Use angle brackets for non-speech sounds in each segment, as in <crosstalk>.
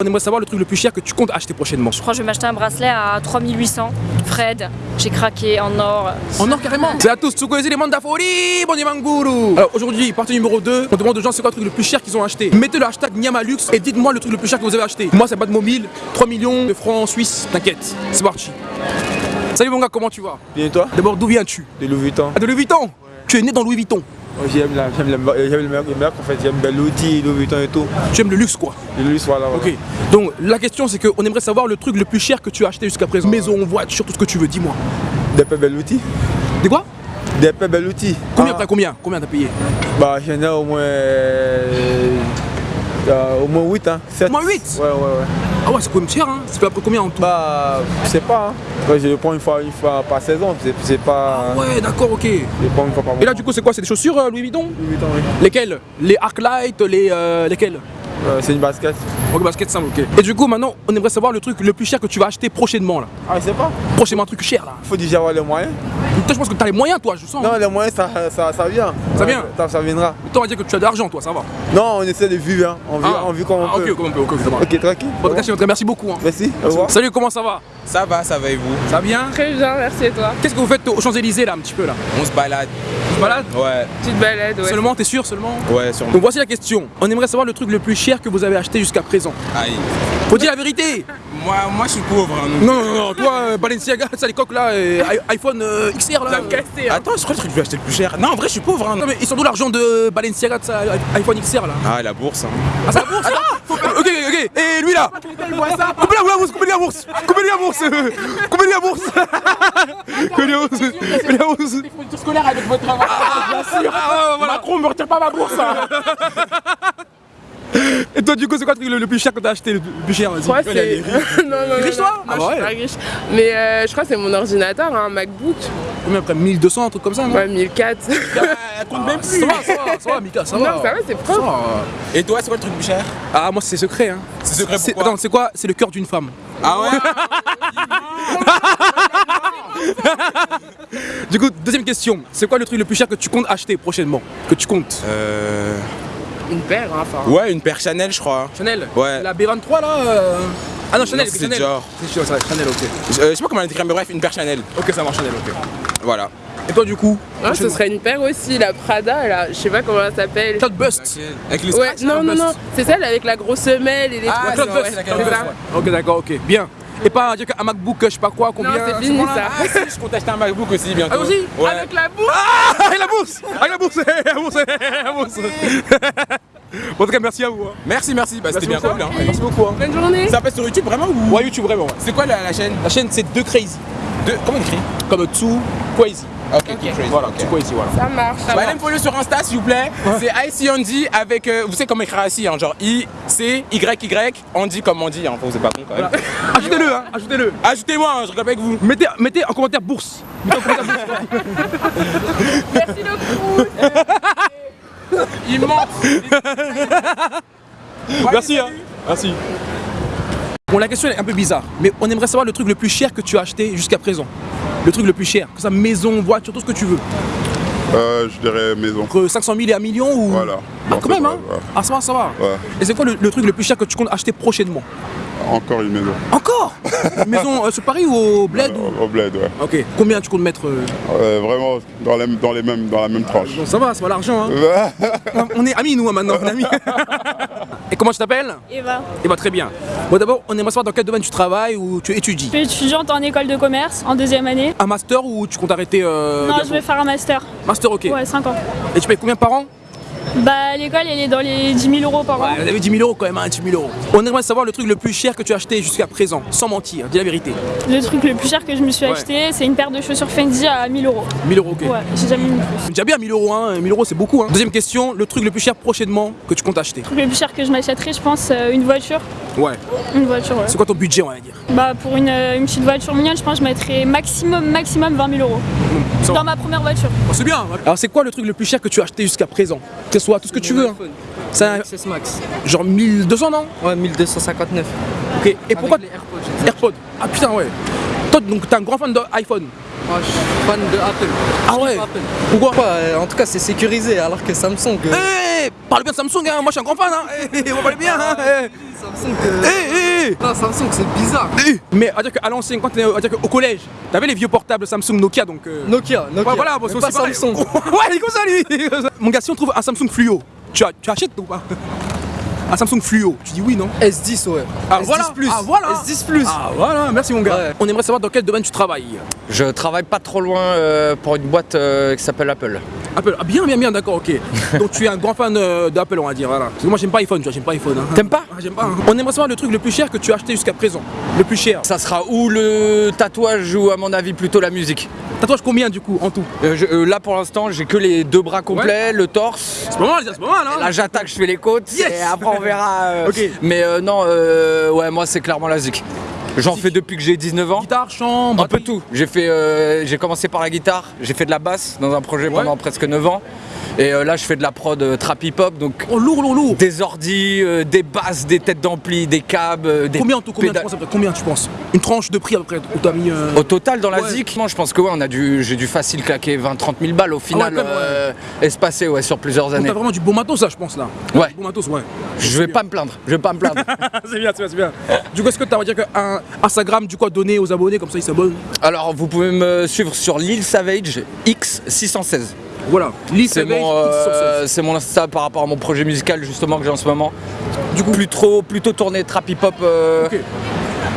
On aimerait savoir le truc le plus cher que tu comptes acheter prochainement. Je crois que je vais m'acheter un bracelet à 3800. Fred, j'ai craqué en or. En or carrément <laughs> C'est à tous, les mandafori, bon Manguru Alors aujourd'hui, partie numéro 2, on demande aux gens c'est quoi le truc le plus cher qu'ils ont acheté. Mettez le hashtag Nyamalux et dites-moi le truc le plus cher que vous avez acheté. Moi c'est pas de mobile, 3 millions de francs suisses, t'inquiète, c'est parti. Salut mon gars, comment tu vas? Bien et toi? D'abord d'où viens-tu? De Louis Vuitton. Ah, de Louis Vuitton? Tu es né dans Louis Vuitton J'aime la, j'aime la, j'aime le meilleur, le meilleur, en fait, j'aime l'outil, Louis Vuitton et tout. Tu aimes le luxe quoi Le luxe, voilà. voilà. Ok, donc la question c'est qu'on aimerait savoir le truc le plus cher que tu as acheté jusqu'à présent. Maison, voiture, tout ce que tu veux, dis-moi. Des peu bel outil. Des quoi? Des peu bel outil. Combien Ah, t'as combien? Combien t'as payé? Bah, j'en ai au moins. Euh, au moins 8, hein. 7. Au moins 8 Ouais, ouais, ouais. Ah ouais, c'est quand même cher hein C'est peu près combien en tout? Bah, je sais pas. Hein. Ouais, je le prends une fois, une fois par saison. C'est, c'est pas. Ouais, d'accord, ok. Et Je le prends une fois par mois. là du coup c'est quoi? C'est des chaussures euh, Louis Vuitton? Louis Vuitton, oui. Lesquelles? Les Arclight, les... Euh, lesquelles? Euh, c'est une basket. Ok, basket simple, ok. Et du coup maintenant, on aimerait savoir le truc le plus cher que tu vas acheter prochainement là. Ah, je sais pas. Prochainement un truc cher là. Faut déjà avoir les moyens. Toi je pense que t'as les moyens toi, je sens. Non, les moyens, ça, ça, ça vient. Ça vient ça, ça viendra. Toi on va dire que tu as de l'argent toi, ça va. Non, on essaie de vivre, hein. On vit, Ah. on vit comme on Ah, peut. ok, comme on peut, ok, ça va. Ok, tranquille. Bon, en tout cas, merci beaucoup. hein. Merci, au revoir. Salut, comment ça va? Ça va, ça va et vous? Ça va bien Très bien, merci et toi? Qu'est-ce que vous faites aux Champs-Élysées là un petit peu là? On se balade. Tu te balades Ouais, Tu te balades, ouais. Seulement, t'es sûr seulement? Ouais, sûrement. Donc voici la question. On aimerait savoir le truc le plus cher que vous avez acheté jusqu'à présent. Aïe. Faut dire la vérité Moi, moi, je suis pauvre. hein, donc- Non, non, non, toi, euh, Balenciaga, ça les coques là, et iPhone euh, XR là. Hein. Attends, je crois que je vais acheter le plus cher. Non, en vrai, je suis pauvre. hein. Non mais ils sont d'où l'argent de Balenciaga de iPhone XR là Ah, la bourse. hein. Ah c'est la bourse Ok, ok, ok, et lui là Coupez la bourse, coupez la bourse, coupez la bourse Coupez la bourse Coupez la bourse Coupez la bourse Des fournitures scolaires avec votre travail. Bien sûr. Ah, voilà. Macron me retire pas ma bourse. Hein. Et toi du coup c'est quoi le truc le, le plus cher que t'as acheté le plus- cher Je crois vas-y que c'est. non, <laughs> non, non. Riche, toi non, Ah je suis ouais. pas riche. Mais euh, je crois que c'est mon ordinateur, un MacBook. Combien après 1200 un truc comme ça non? Ouais, 1004. <laughs> Elle compte même plus Ça va, ça va, ça va Mika, ça non, va ça va, c'est propre. Et toi, c'est quoi le truc le plus cher? Ah moi c'est secret hein C'est secret pourquoi? Attends c'est quoi? C'est le cœur d'une femme Ah ouais? <laughs> Du coup deuxième question C'est quoi le truc le plus cher que tu comptes acheter prochainement? Que tu comptes? Euh. Une paire, hein, enfin. Ouais, une paire Chanel, je crois. Chanel Ouais. La B23 là euh, Ah non Chanel c'est Chanel Dior. C'est Dior, ça, Chanel ok Je, euh, je sais pas comment elle écrit, mais bref, une paire Chanel. Ok ça marche Chanel ok Voilà. Et toi du coup Ah, ce serait une paire aussi, la Prada, là. Je sais pas comment elle s'appelle. Cloud Bust Avec les Ouais, non, non, non. C'est celle avec la grosse semelle et les Ah, trois Cloud Bust ouais. Ok d'accord ok Bien Et pas dire qu'un MacBook je sais pas quoi combien Non, c'est fini bon, là ça. Ah, si, je compte acheter un MacBook aussi bientôt. Ah, aussi Ouais. Avec la bourse Ah Avec la bourse Avec la bourse <laughs> La bourse La bourse Bon, En tout cas merci à vous hein. Merci, merci. Bah, c'était bien cool. Hein. Merci beaucoup hein. Bonne journée Ça passe sur YouTube vraiment ou? Ouais YouTube vraiment ouais. C'est quoi la, la chaîne? La chaîne c'est De Crazy de... Comment on écrit? Comme Too Crazy Ok, Too Crazy. Voilà ok. Too Crazy voilà Ça marche. Bah, allez me follow sur Insta s'il vous plaît. C'est IC Andy avec. euh, vous savez comment écrire IC, hein, genre I, C, Y, Y, Andy comme Andy, hein, vous êtes pas con quand même. Ajoutez-le hein Ajoutez-le Ajoutez-moi, hein, je rigole avec vous. Mettez, mettez en commentaire bourse Mettez en commentaire bourse Merci le coup. Il ment Merci hein Merci Bon la question est un peu bizarre Mais on aimerait savoir le truc le plus cher que tu as acheté jusqu'à présent Le truc le plus cher Que ça maison, voiture, tout ce que tu veux Euh, je dirais maison. Entre 500 000 et 1 million ou Voilà. Ah quand c'est même vrai, hein ouais. Ah ça va ça va Ouais. Et c'est quoi le, le truc le plus cher que tu comptes acheter prochainement? Encore une maison. Encore? Une <laughs> Maison euh, sur Paris ou au bled ou- Au, bled, ouais. Ok Combien tu comptes mettre euh? Euh, vraiment dans, les, dans, les mêmes, dans la même tranche. Bon ça va ça va l'argent hein <laughs> On est amis nous hein, maintenant on est amis <laughs> Et comment tu t'appelles Eva. Bah très bien Bon d'abord on aimerait savoir dans quel domaine tu travailles ou tu étudies Je suis étudiante en école de commerce en deuxième année. Un master ou tu comptes arrêter euh, non, je vais faire un master. Master ok Ouais, 5 ans. Et tu payes combien par an? Bah, l'école, elle est dans les 10 000 euros par an. Vous avez 10 000 euros quand même, hein, 10 000 euros. On aimerait savoir le truc le plus cher que tu as acheté jusqu'à présent, sans mentir, dis la vérité. Le truc le plus cher que je me suis Ouais. acheté, c'est une paire de chaussures Fendi à 1000 euros. 1000 euros, ok. Ouais, j'ai jamais mis plus. Déjà bien 1000 euros, hein. 1000 euros c'est beaucoup. Hein. Deuxième question, le truc le plus cher prochainement que tu comptes acheter? Le truc le plus cher que je m'achèterais, je pense, euh, une voiture. Ouais. Une voiture, ouais. C'est quoi ton budget, on va dire? Bah, pour une, euh, une petite voiture mignonne, je pense que je mettrais maximum, maximum 20 000 euros. Va. Dans ma première voiture. Oh, C'est bien. Alors c'est quoi le truc le plus cher que tu as acheté jusqu'à présent? Que ce soit tout ce que tu veux. hein. C'est un- XS Max. genre 1200 non? Ouais, 1259. Ok. Et pourquoi les AirPods. AirPods? Ah putain ouais. Toi donc t'es un grand fan d'iPhone Moi, je suis fan de Apple. Ah ouais Apple. Pourquoi? Euh, En tout cas, c'est sécurisé, alors que Samsung. euh, Eh Parle bien de Samsung, hein. moi je suis un grand fan. Hein. Eh, eh, on va parler bien. Hein. Eh. Samsung, Eh, eh, eh. non, Samsung c'est bizarre. Eh. Mais à dire qu'à l'ancienne, quand t'es à dire qu'au collège, t'avais les vieux portables Samsung Nokia donc. euh, Nokia, Nokia. Ouais, voilà, Mais c'est pas. Samsung. <laughs> ouais, il est comme ça lui. <laughs> Mon gars, si on trouve un Samsung Fluo, tu, as- tu achètes ou pas? <laughs> Un Samsung Fluo, tu dis oui, non? S10 ouais. Ah, S10 voilà. plus. Ah, voilà. S10 plus. Ah voilà, merci mon gars. Ouais. On aimerait savoir dans quel domaine tu travailles. Je travaille pas trop loin euh, pour une boîte euh, qui s'appelle Apple. Apple, ah bien, bien, bien, d'accord, ok. <laughs> Donc tu es un grand fan euh, d'Apple, on va dire, voilà. Parce que moi j'aime pas iPhone, tu vois, j'aime pas iPhone. hein. T'aimes pas Ah, J'aime pas. hein. On aimerait savoir le truc le plus cher que tu as acheté jusqu'à présent. Le plus cher. Ça sera ou le tatouage ou à mon avis plutôt la musique. Tatouage combien du coup en tout? Euh, je- euh, là pour l'instant j'ai que les deux bras complets, le torse. C'est pas mal, c'est pas mal, hein Là j'attaque, je fais les côtes Yes et après on verra. euh, <laughs> Ok. Mais non, euh, ouais moi c'est clairement la zik. J'en fais depuis que j'ai 19 ans. Guitare, chant, Un peu tout. J'ai fait, euh, j'ai commencé par la guitare, j'ai fait de la basse dans un projet pendant presque 9 ans. Et euh, là je fais de la prod euh, trap hip hop donc Oh lourd, lourd, lourd. des ordis, euh, des basses, des têtes d'ampli, des câbles, des Combien en tout Combien tu penses à Combien tu penses Une tranche de prix à peu près où t'as mis. euh, Au total, dans la Ouais. ZIC, moi je pense que ouais, on a dû, j'ai dû facile claquer 20-30 000 balles au final, Ah ouais, euh, espacé ouais, sur plusieurs années. T'as vraiment du bon matos là, je pense là. Ouais. Du Bon matos, ouais. Je vais pas me plaindre, je vais pas me plaindre. <laughs> c'est bien, c'est bien, c'est bien. Du coup, est-ce que t'as, va dire qu'un Instagram, du coup, à donner aux abonnés, comme ça ils s'abonnent Alors vous pouvez me suivre sur Lil Savage X616. Voilà. C'est mon, euh, c'est mon Insta par rapport à mon projet musical justement que j'ai en ce moment. Du coup, plus trop, plutôt tourné trap hip hop, euh, Ok.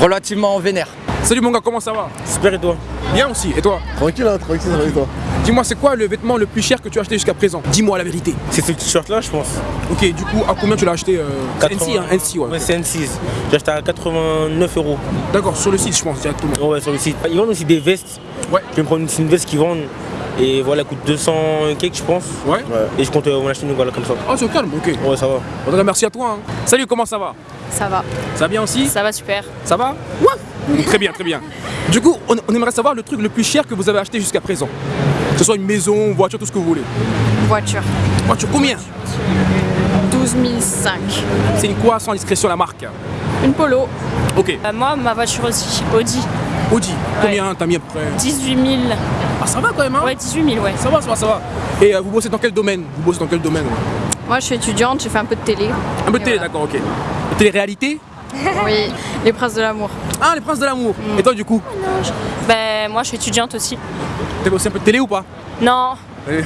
relativement vénère. Salut mon gars, comment ça va? Super et toi? Bien aussi, et toi? Tranquille, hein, tranquille, tranquille, toi? Dis-moi, c'est quoi le vêtement le plus cher que tu as acheté jusqu'à présent? Dis-moi la vérité. C'est ce t-shirt là je pense. Ok, du coup, à combien tu l'as acheté euh... c'est 80. NC, hein NC, ouais. Ouais c'est N6. J'ai acheté à 89 euros. D'accord, sur le site, je pense, directement. Ouais sur le site. Ils vendent aussi des vestes. Ouais. Je vais me prendre une veste qu'ils vendent. Et voilà, elle coûte 200 cakes je pense. Ouais. Et je compte euh, m'en acheter une voilà comme ça. Oh, c'est calme, ok. Ouais ça va. En tout cas, merci à toi. hein. Salut, comment ça va? Ça va, Ça va bien aussi? Ça va super. Ça va? Ouais. Très bien, très bien. Du coup, on, on aimerait savoir le truc le plus cher que vous avez acheté jusqu'à présent. Que ce soit une maison, voiture, tout ce que vous voulez. Voiture, Voiture, combien? 12 005. C'est une quoi sans discrétion la marque? Une Polo. Ok. Euh, moi, ma voiture aussi, Audi, Audi, combien t'as mis à peu près 18 000. Ah, ça va quand même, hein Ouais, 18 000, ouais. Ça va, ça va, ça va. Et euh, vous bossez dans quel domaine? Vous bossez dans quel domaine? Ouais Moi, je suis étudiante, j'ai fait un peu de télé. Un peu de télé, voilà. d'accord, ok. Télé-réalité? <laughs> Oui, Les Princes de l'amour. Ah, les princes de l'amour. Et toi, du coup? Ben, moi, je suis étudiante aussi. T'as bossé un peu de télé ou pas? Non,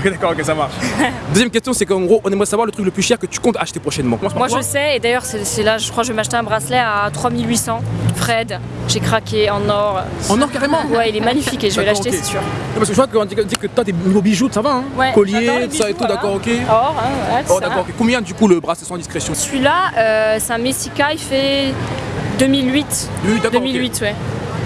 D'accord, ok, ça marche. <laughs> Deuxième question, c'est qu'en gros, on aimerait savoir le truc le plus cher que tu comptes acheter prochainement. Moi, je sais. Et d'ailleurs, c'est là, je crois que je vais m'acheter un bracelet à 3800. Fred, j'ai craqué en or. En or carrément Ouais, il est magnifique et je vais l'acheter, c'est sûr. Non, parce que je vois qu'on dit, dit que toi, tes niveau bijoux, ça va, hein Ouais, Collier, tout ça et bijoux, tout, d'accord, ok. Or, hein, tout Oh, ça. d'accord. Combien, du coup, le bracelet sans discrétion? Celui-là, euh, c'est un Messica, il fait 2008. Oui, d'accord, ok. 2008, ouais.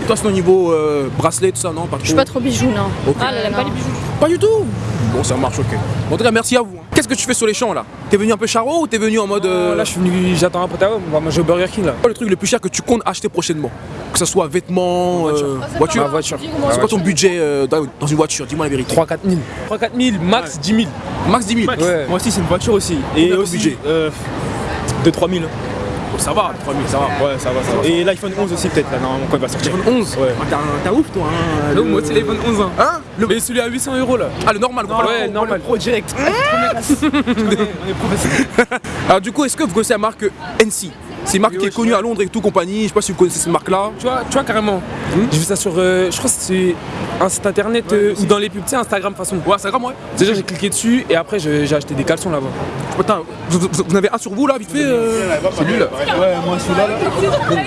Et toi, c'est au niveau euh, bracelet, tout ça, non Je suis pas trop bijou, non. Ah, elle aime pas les bijoux. Pas du tout Bon, ça marche, ok. Bon, en tout cas, merci à vous. hein. Qu'est-ce que tu fais sur les champs, là? T'es venu un peu charo ou t'es venu en mode... euh, Là, je suis venu, j'attends un à eux, on va manger au Burger King là. quoi le truc le plus cher que tu comptes acheter prochainement? Que ce soit vêtements, euh, voiture Ma voiture. C'est quoi ton budget euh, dans une voiture? Dis-moi la vérité. 3-4 000. 3-4 000, max 10 000. Max 10 000 Ouais. Moi aussi, c'est une voiture aussi. Et ton aussi, budget? euh, de 3000. Oh, Ça va, 3000, ça va. Ouais, ça va, ça va. Et l'iPhone 11 aussi, peut-être, là, normalement, quand il va sortir. iPhone 11 Ouais. Ah, t'as ouf, toi, hein Non, le- moi, c'est l'iPhone 11 ans. Hein le... Mais celui à 800 euros là. Ah, le normal, quoi. Ouais, normal. Pro direct. <laughs> On est professionnel. <laughs> Alors, du coup, est-ce que vous connaissez la marque NC C'est une marque Oui, qui est connue à Londres et tout, compagnie. Je sais pas si vous connaissez cette marque-là. Tu vois, tu vois carrément. J'ai vu ça sur, euh, je crois que c'est un site internet euh, ou dans les pubs, tu sais, Instagram façon. Ouais, Instagram, ouais. Déjà j'ai cliqué dessus et après j'ai acheté des caleçons là-bas. Attends, vous, vous- vous en avez un sur vous, là, vite fait euh, Celui-là. Ouais, moi, celui-là, là.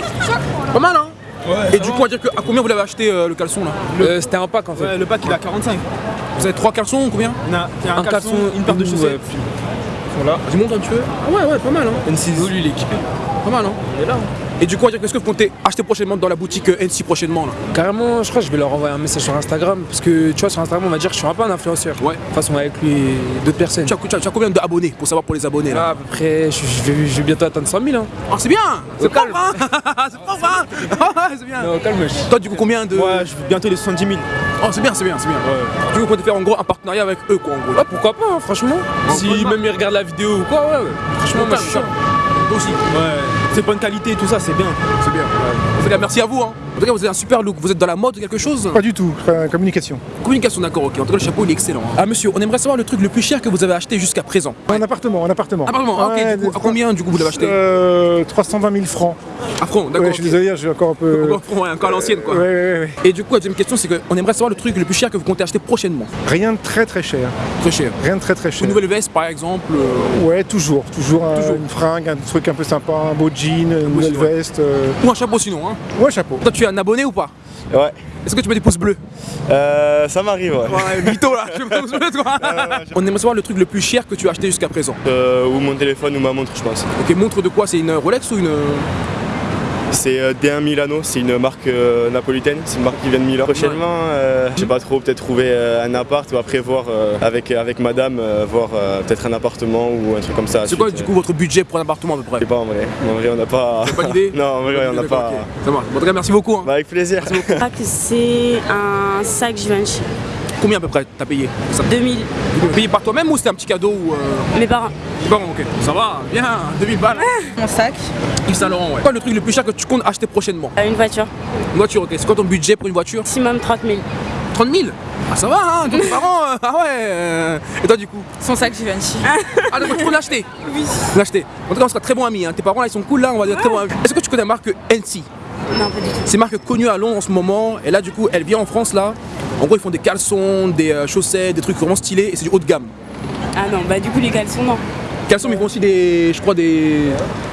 Pas mal, hein Ouais. Et du coup, on va dire que, à combien vous l'avez acheté euh, le caleçon, là Euh, C'était un pack en fait. Ouais, le pack, il est à 45. Vous avez trois caleçons ou combien a, il y a un, Un caleçon, caleçon, une paire de ouais, chaussettes. puis- Voilà. Du monde un petit peu Ah ouais, ouais, pas mal, hein N6. Lui il est équipé. Pas mal, hein Il est là. Et du coup, on va dire qu'est-ce que vous comptez acheter prochainement dans la boutique euh, NC prochainement, là? Carrément, je crois que je vais leur envoyer un message sur Instagram parce que tu vois sur Instagram on va dire que je suis un peu un influenceur. Ouais. De toute façon avec lui d'autres personnes. tu as, tu as- tu as combien d'abonnés pour savoir pour les abonnés, là? Là à peu près, je, je vais, je vais bientôt atteindre 100 000 hein. Ah, c'est bien C'est propre, hein <laughs> C'est propre, hein <laughs> Ah, C'est bien Non, calme. Toi, du coup, combien de... Ouais, je vais bientôt les 70 000. Oh, c'est bien, c'est bien, c'est bien. Du coup, vous comptez faire en gros un partenariat avec eux, quoi, en gros. Ouais, pourquoi pas, hein, franchement. Si même ils regardent la vidéo ou quoi, ouais, ouais. Franchement, moi je suis chaud. Toi aussi. Ouais. Très bonne qualité, tout ça, c'est bien. C'est bien. En tout cas, merci à vous. Hein. En tout cas, vous avez un super look. Vous êtes dans la mode ou quelque chose? Pas du tout, euh, communication. Communication, d'accord, ok. En tout cas, le chapeau, il est excellent. hein. Ah, monsieur, on aimerait savoir le truc le plus cher que vous avez acheté jusqu'à présent. Un appartement, un appartement. Appartement, ah, ok. Ouais, du coup, à combien, du coup, vous l'avez acheté? Euh, 320 000 francs. À francs, d'accord. Ouais, je suis désolé, j'ai encore un peu. Encore, ouais, encore à l'ancienne, quoi. Ouais, ouais, ouais. Et du coup, la deuxième question, c'est qu'on aimerait savoir le truc le plus cher que vous comptez acheter prochainement. Rien de très très cher. Très cher. Rien de très très cher. Une nouvelle veste, par exemple. euh, Ouais, toujours. Toujours, un- Toujours. une fringue, un truc un peu sympa, un beau jean, une nouvelle veste. euh, Ou un chapeau, sinon. Hein. Ouais, chapeau. Toi, tu es un abonné ou pas? Ouais. Est-ce que tu mets des pouces bleus? Euh, ça m'arrive, ouais. Ouais, mytho là, je mets des pouces bleus, toi. On aimerait savoir le truc le plus cher que tu as acheté jusqu'à présent. Euh, ou mon téléphone ou ma montre, je pense. Ok, montre de quoi? C'est une Rolex ou une. C'est euh, D1 Milano, c'est une marque euh, napolitaine, c'est une marque qui vient de Milan. Prochainement, euh, je sais pas trop, peut-être trouver euh, un appart ou après voir euh, avec, avec madame, euh, voir euh, peut-être un appartement ou un truc comme ça. C'est quoi du coup votre budget pour un appartement à peu Je près sais pas en vrai. En vrai, on n'a pas. Pas d'idée <laughs> non, en vrai, on n'a pas. Ça marche. Bon, En tout cas, merci beaucoup. hein. Bah, avec plaisir. Je crois que c'est un sac Givenchy. Combien à peu près t'as payé ça 2000. Tu payé par toi-même ou c'était un petit cadeau ou, euh... Mes parents. Bon, ok. Ça va, bien, 2000 balles. Mon sac. Yves Saint Laurent, ouais. Quoi le truc le plus cher que tu comptes acheter prochainement Une voiture. Une voiture, ok. C'est quoi ton budget pour une voiture Maximum 30 000. 30 000 Ah, ça va, hein Donc, tes parents, euh, ah ouais. euh, Et toi, du coup Son sac Givenchy. Ah, d'accord, tu peux l'acheter Oui. L'acheter. En tout cas, on sera très bons amis. hein. Tes parents, là, ils sont cool, là, on va dire très bons amis. Est-ce que tu connais la marque NC Non, pas du tout. C'est une marque connue à Londres en ce moment. Et là, du coup, elle vient en France, là. En gros, ils font des caleçons, des euh, chaussettes, des trucs vraiment stylés. Et c'est du haut de gamme. Ah non, bah du coup les caleçons non. Caleçons, mais ils font aussi des, je crois, des,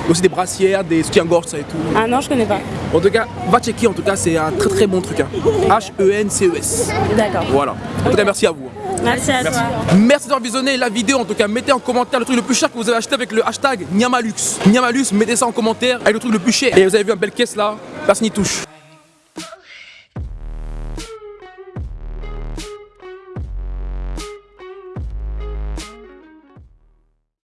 aussi des brassières, des soutiens-gorge, ça et tout. Ah non, je connais pas. En tout cas, va checker, en tout cas, c'est un très très bon truc. hein. H-E-N-C-E-S. D'accord. Voilà. En tout cas, merci à vous. Merci à toi. Merci d'avoir visionné la vidéo. En tout cas, mettez en commentaire le truc le plus cher que vous avez acheté avec le hashtag Niamalux. Niamalux, mettez ça en commentaire avec le truc le plus cher. Et vous avez vu un bel caisse là, personne n'y touche.